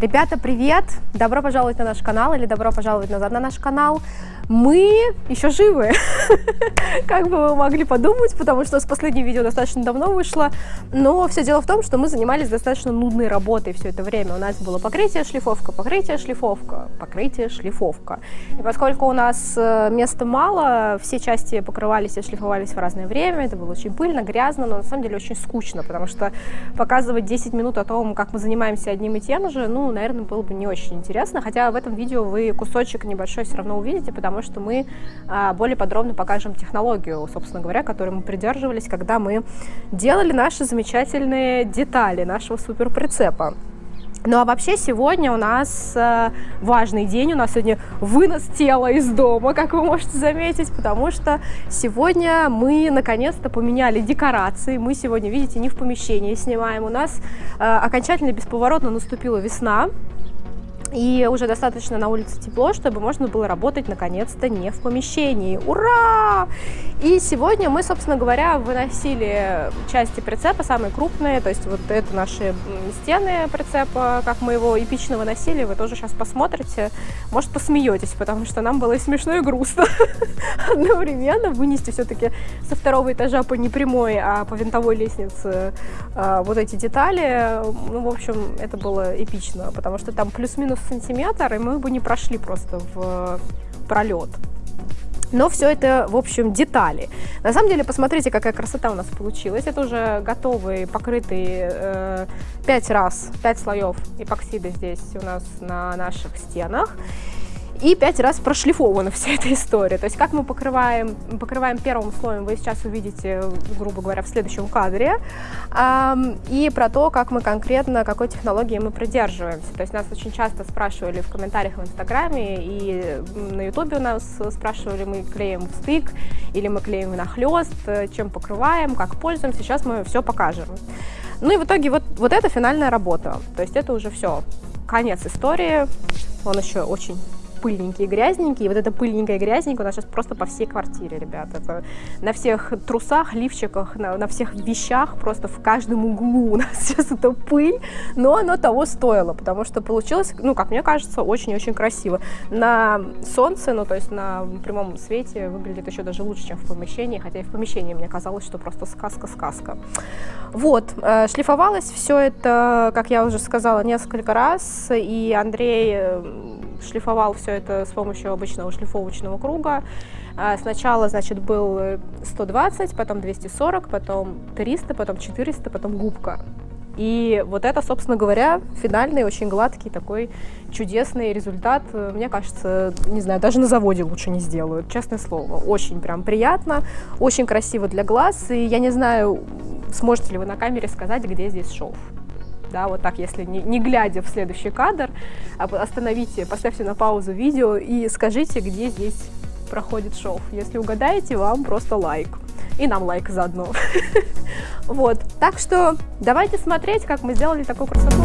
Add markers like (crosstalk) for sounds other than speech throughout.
Ребята, привет! Добро пожаловать на наш канал или добро пожаловать назад на наш канал мы еще живы, (laughs) как бы вы могли подумать, потому что с последнего видео достаточно давно вышло, но все дело в том, что мы занимались достаточно нудной работой все это время. У нас было покрытие, шлифовка, покрытие, шлифовка, покрытие, шлифовка. И поскольку у нас э, места мало, все части покрывались и шлифовались в разное время, это было очень пыльно, грязно, но на самом деле очень скучно, потому что показывать 10 минут о том, как мы занимаемся одним и тем же, ну, наверное, было бы не очень интересно, хотя в этом видео вы кусочек небольшой все равно увидите, потому что мы а, более подробно покажем технологию, собственно говоря, которой мы придерживались, когда мы делали наши замечательные детали нашего суперприцепа. Ну а вообще сегодня у нас э, важный день, у нас сегодня вынос тела из дома, как вы можете заметить, потому что сегодня мы наконец-то поменяли декорации, мы сегодня, видите, не в помещении снимаем, у нас э, окончательно бесповоротно наступила весна, и уже достаточно на улице тепло, чтобы можно было работать наконец-то не в помещении. Ура! И сегодня мы, собственно говоря, выносили части прицепа, самые крупные, то есть вот это наши стены прицепа, как мы его эпично выносили, вы тоже сейчас посмотрите, может посмеетесь, потому что нам было и смешно, и грустно (laughs) одновременно вынести все-таки со второго этажа по не прямой, а по винтовой лестнице а, вот эти детали. Ну, в общем, это было эпично, потому что там плюс-минус сантиметр, и мы бы не прошли просто в пролет. Но все это, в общем, детали. На самом деле, посмотрите, какая красота у нас получилась. Это уже готовый, покрытый э, 5 раз, 5 слоев эпоксида здесь у нас на наших стенах и пять раз прошлифована (laughs) вся эта история. То есть как мы покрываем, покрываем первым слоем, вы сейчас увидите, грубо говоря, в следующем кадре, и про то, как мы конкретно, какой технологии мы придерживаемся. То есть нас очень часто спрашивали в комментариях в Инстаграме и на Ютубе у нас спрашивали, мы клеим в стык или мы клеим нахлест, чем покрываем, как пользуемся. Сейчас мы все покажем. Ну и в итоге вот, вот это финальная работа. То есть это уже все. Конец истории. Он еще очень пыльненький и грязненький. И вот эта пыльненькая и грязненькая у нас сейчас просто по всей квартире, ребят. Это на всех трусах, лифчиках, на, на всех вещах, просто в каждом углу у нас (laughs) сейчас эта пыль. Но оно того стоило, потому что получилось, ну, как мне кажется, очень-очень красиво. На солнце, ну, то есть на прямом свете выглядит еще даже лучше, чем в помещении. Хотя и в помещении мне казалось, что просто сказка-сказка. Вот, э, шлифовалось все это, как я уже сказала, несколько раз. И Андрей шлифовал все это с помощью обычного шлифовочного круга. А, сначала, значит, был 120, потом 240, потом 300, потом 400, потом губка. И вот это, собственно говоря, финальный, очень гладкий такой чудесный результат. Мне кажется, не знаю, даже на заводе лучше не сделают, честное слово. Очень прям приятно, очень красиво для глаз. И я не знаю, сможете ли вы на камере сказать, где здесь шов да, вот так, если не, не глядя в следующий кадр, а остановите, поставьте на паузу видео и скажите, где здесь проходит шов. Если угадаете, вам просто лайк. И нам лайк заодно. (laughs) Вот, так что давайте смотреть, как мы сделали такую красоту.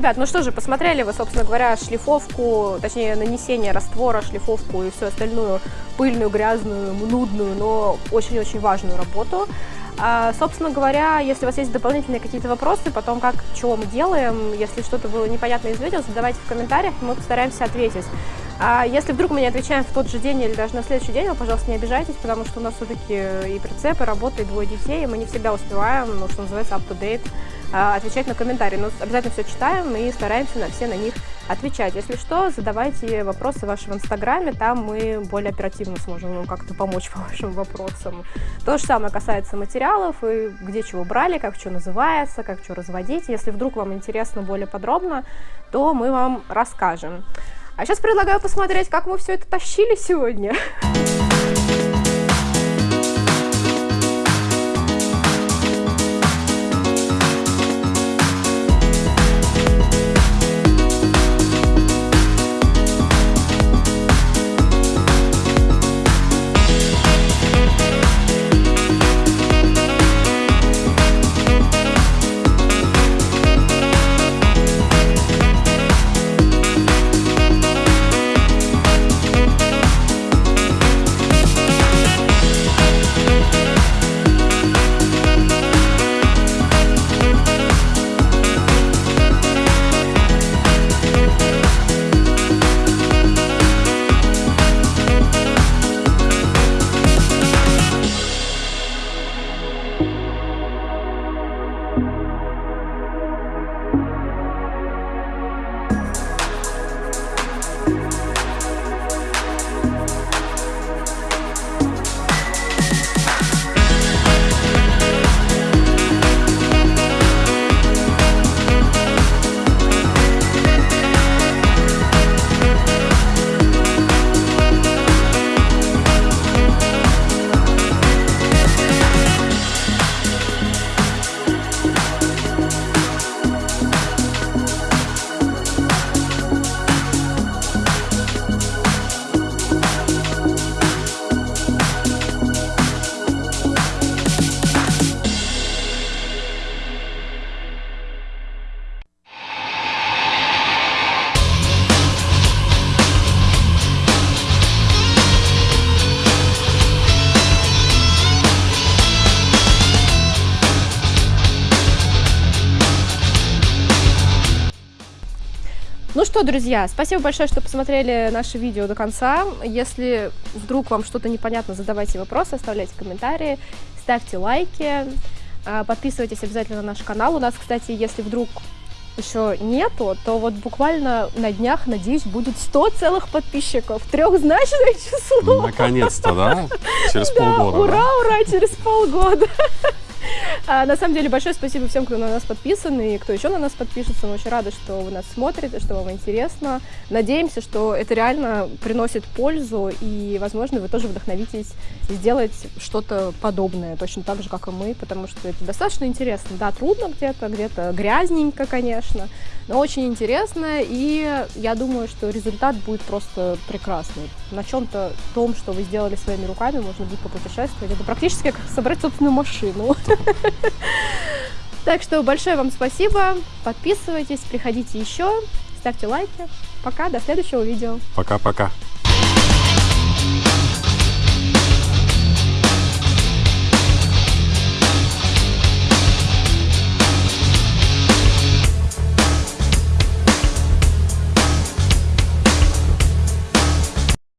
Ребят, ну что же, посмотрели вы, собственно говоря, шлифовку, точнее, нанесение раствора, шлифовку и всю остальную пыльную, грязную, нудную, но очень-очень важную работу. А, собственно говоря, если у вас есть дополнительные какие-то вопросы, потом как, чего мы делаем, если что-то было непонятно из видео, задавайте в комментариях, мы постараемся ответить. А если вдруг мы не отвечаем в тот же день или даже на следующий день, вы, пожалуйста, не обижайтесь, потому что у нас все-таки и прицепы, работа, и двое детей, и мы не всегда успеваем, ну, что называется, up-to-date, отвечать на комментарии. Но обязательно все читаем и стараемся на все на них отвечать. Если что, задавайте вопросы в Инстаграме, там мы более оперативно сможем вам как-то помочь по (laughs) вашим вопросам. То же самое касается материалов, и где чего брали, как что называется, как что разводить. Если вдруг вам интересно более подробно, то мы вам расскажем. А сейчас предлагаю посмотреть, как мы все это тащили сегодня. (laughs) что, друзья, спасибо большое, что посмотрели наше видео до конца. Если вдруг вам что-то непонятно, задавайте вопросы, оставляйте комментарии, ставьте лайки, а, подписывайтесь обязательно на наш канал. У нас, кстати, если вдруг еще нету, то вот буквально на днях, надеюсь, будет 100 целых подписчиков. Трехзначное число. Наконец-то, да? Через (laughs) полгода. Ура, ура, через полгода. (laughs) А, на самом деле, большое спасибо всем, кто на нас подписан и кто еще на нас подпишется. Мы очень рады, что вы нас смотрите, что вам интересно. Надеемся, что это реально приносит пользу, и, возможно, вы тоже вдохновитесь сделать что-то подобное, точно так же, как и мы, потому что это достаточно интересно. Да, трудно где-то, где-то грязненько, конечно, но очень интересно, и я думаю, что результат будет просто прекрасный. На чем-то том, что вы сделали своими руками, можно будет попутешествовать. Это практически как собрать собственную машину. (laughs) (laughs) Так что большое вам спасибо, подписывайтесь, приходите еще, ставьте лайки. Пока, до следующего видео. Пока-пока.